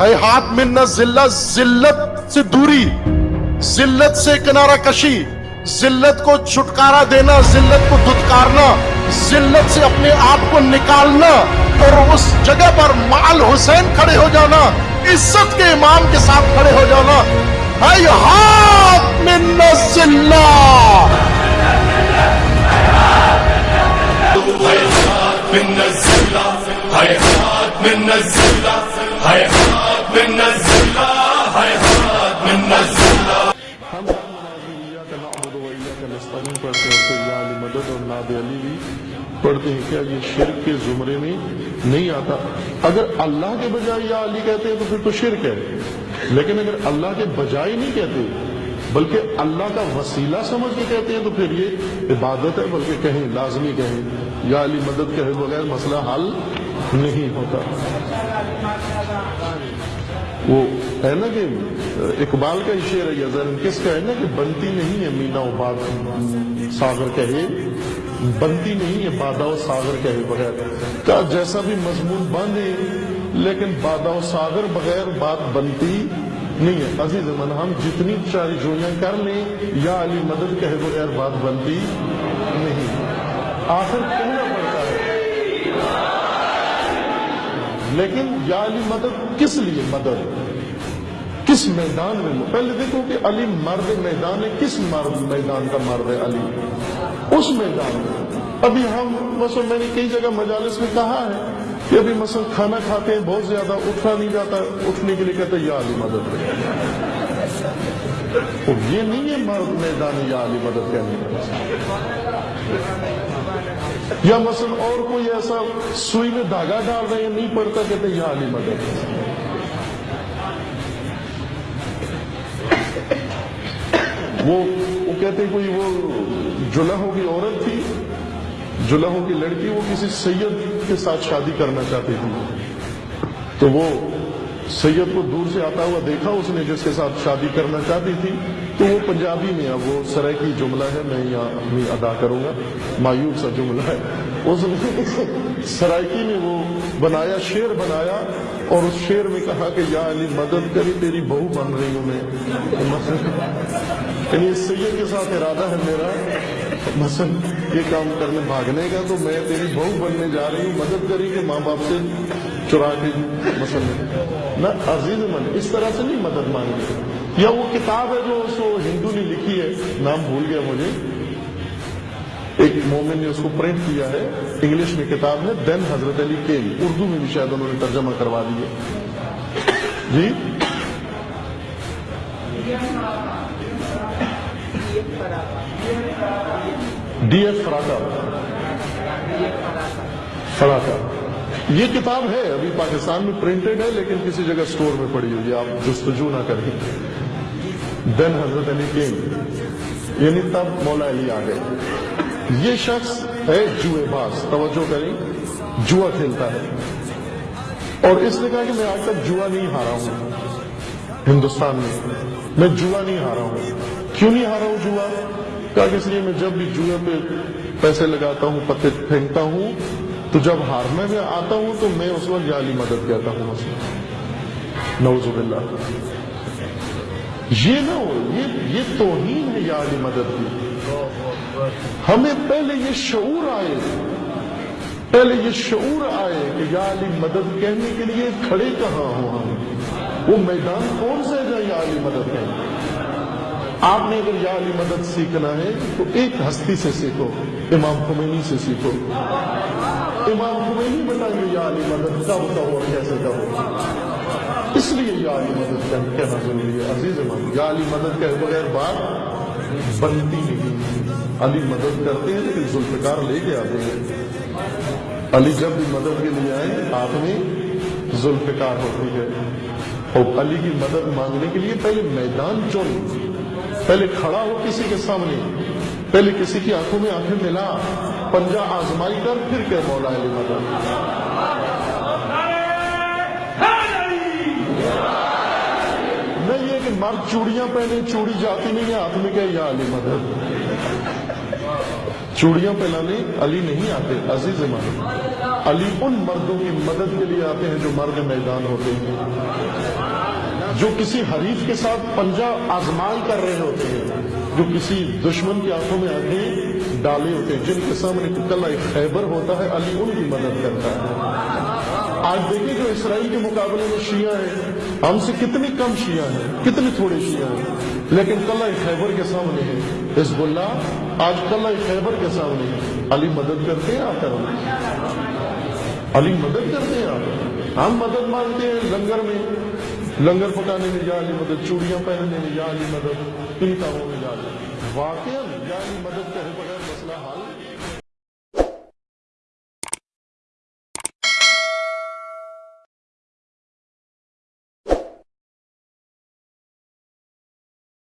ہے ہاتھ میں ذلت ذلت سے دوری، ذلت سے کنارہ کشی، ذلت کو چھٹکارا دینا، ذلت کو دھتکارنا، ذلت سے اپنے آپ کو نکالنا اور اس جگہ پر مال حسین کھڑے ہو جانا، عزت کے امام کے ساتھ کھڑے ہو جانا۔ ہے ہاتھ میں ذلت۔ ہم نستعین پڑھتے ہیں علی مدد اور علی بھی پڑھتے ہیں کیا یہ شرک کے زمرے میں نہیں آتا؟ اگر اللہ کے بجائے یا علی کہتے ہیں تو پھر تو شرک ہے۔ لیکن اگر اللہ کے بجائے نہیں کہتے، بلکہ اللہ کا وسیلہ سمجھ کے کہتے ہیں تو پھر یہ عبادت ہے، بلکہ کہیں لازمی کہیں۔ یا علی مدد کہے بغیر مسئلہ حل نہیں ہوتا۔ وہ ہے نا کہ اقبال کا شعر ہے، یا کس کا ہے نا کہ بنتی نہیں ہے مینا و باد ساگر کہے، بنتی نہیں ہے بادا و ساگر کہے بغیر۔ کا جیسا بھی مضمون باندھے، لیکن بادا و ساگر بغیر بات بنتی نہیں ہے۔ عزیز من، ہم جتنی چاری جوئیاں کر لیں، یا علی مدد کہے بغیر بات بنتی نہیں۔ آخر کہنا پڑتا ہے۔ لیکن یا علی مدد کس لیے مدد؟ کس میدان میں پہلے دیکھو کہ علی مرد میدان ہے، کس مرد میدان کا مرد ہے علی؟ اس میدان میں۔ ابھی ہم، مثلا میں نے کئی جگہ مجالس میں کہا ہے کہ ابھی مثلا کھانا کھاتے ہیں، بہت زیادہ اٹھا نہیں جاتا، اٹھنے کے لیے کہتے یا علی مدد۔ یہ نہیں ہے مرد میدان یا علی مدد کہنے کا۔ یا مثلا اور کوئی ایسا سوئی میں دھاگا ڈال رہے ہیں، نہیں پڑتا کہتے یا علی مدد وہ وہ کہتے کوئی وہ جلہوں کی عورت تھی جلہوں کی لڑکی، وہ کسی سید کے ساتھ شادی کرنا چاہتی تھی۔ تو وہ سید کو دور سے آتا ہوا دیکھا اس نے جس کے ساتھ شادی کرنا چاہتی تھی۔ تو وہ پنجابی میں اب وہ سرائے کی جملہ ہے، میں یہاں اپنی ادا کروں گا۔ مایوب سا جملہ ہے۔ اس نے سرائکی میں وہ بنایا شیر بنایا اور اس شیر میں کہا کہ یا علی، مدد کری، تیری بہو بن رہی ہوں میں۔ یعنی اس سید کے ساتھ ارادہ ہے میرا۔ مثلا یہ کام کرنے بھاگنے کا تو میں تیری بہو بننے جا رہی ہوں، مدد کری کہ ماں باپ سے چرا کے، مثلا۔ نہ، عزیز من، اس طرح سے نہیں مدد مانگی یا وہ کتاب ہے جو اس کو ہندو نے لکھی ہے، نام بھول گیا مجھے۔ ایک مومن نے اس کو پرنٹ کیا ہے، انگلش میں کتاب ہے دین حضرت علی کیل اردو میں بھی شاید انہوں نے ترجمہ کروا دی ہے۔ جی؟ ڈی ایف فراکا فراکا یہ کتاب ہے، ابھی پاکستان میں پرنٹڈ ہے، لیکن کسی جگہ سٹور میں پڑی ہوئی آپ جستجو نہ کریں۔ دین حضرت علی کینگ یعنی تب مولا علی آ گئے۔ یہ شخص ہے جوئے باز۔ توجہ کریں جوا کھیلتا ہے۔ اور اس نے کہا کہ میں آج تک جوا نہیں ہارا ہوں۔ ہندوستان میں میں جوا نہیں ہارا ہوں۔ کیوں نہیں ہارا ہوں جوا کہا کہ اس لیے میں جب بھی جوئے پہ پیسے لگاتا ہوں، پتے پھینکتا ہوں تو جب ہارنے میں آتا ہوں تو میں اس وقت علی مدد کہتا ہوں اس نوز باللہ۔ یہ نہ ہو، یہ یہ توہین ہے یا علی مدد کی۔ ہمیں پہلے یہ شعور آئے، پہلے یہ شعور آئے کہ یا علی مدد کہنے کے لیے کھڑے کہاں ہوں ہم؟ وہ میدان کون سے ہے یا علی مدد کہیں آپ نے اگر یا علی مدد سیکھنا ہے تو ایک ہستی سے سیکھو، امام خمینی سے سیکھو۔ امام خمینی بتائیں گے، یا علی مدد کب کہو اور کیسے کہو اس لیے یا علی مدد کہنا ضروری ہے، عزیز امام، یا علی مدد کے بغیر بات بنتی نہیں۔ علی مدد کرتے ہیں لیکن ذوالفقار لے کے آتے ہیں۔ علی جب بھی مدد کے لیے آئے، آپ میں ذوالفقار ہوتی ہے۔ اور علی کی مدد مانگنے کے لیے پہلے میدان چن۔ پہلے کھڑا ہو کسی کے سامنے، پہلے کسی کی آنکھوں میں آنکھیں ملا۔ پنجہ آزمائی کر، پھر کے مولا علی مدد نہیں یہ کہ مرد چوڑیاں پہنے، چوڑی جاتی نہیں ہے، آدمی کہ یا علی مدد چوڑیاں پہنانے علی نہیں آتے، عزیز مان علی ان مردوں کی مدد کے لیے آتے ہیں جو مرد میدان ہوتے ہیں۔ جو کسی حریف کے ساتھ پنجہ آزمائی کر رہے ہوتے ہیں۔ جو کسی دشمن کی آنکھوں میں آگے ڈالے ہوتے ہیں، جن کے سامنے کلہ ایک خیبر ہوتا ہے، علی ان کی مدد کرتا ہے۔ آج دیکھیں جو اسرائیل کے مقابلے میں شیعہ ہیں، ہم سے کتنی کم شیعہ ہیں کتنے تھوڑے شیعہ ہیں، لیکن کلا خیبر کے سامنے ہیں حزب اللہ آج کلا خیبر کے سامنے ہیں علی مدد کرتے ہیں آتا کر علی مدد کرتے ہیں آپ ہم مدد مانگتے ہیں لنگر میں۔ لنگر پکانے میں جالی مدد، چوڑیاں پہننے میں جالی مدد ان کاموں میں جالی واقعی واقعہ مدد کہے بغیر مسئلہ حل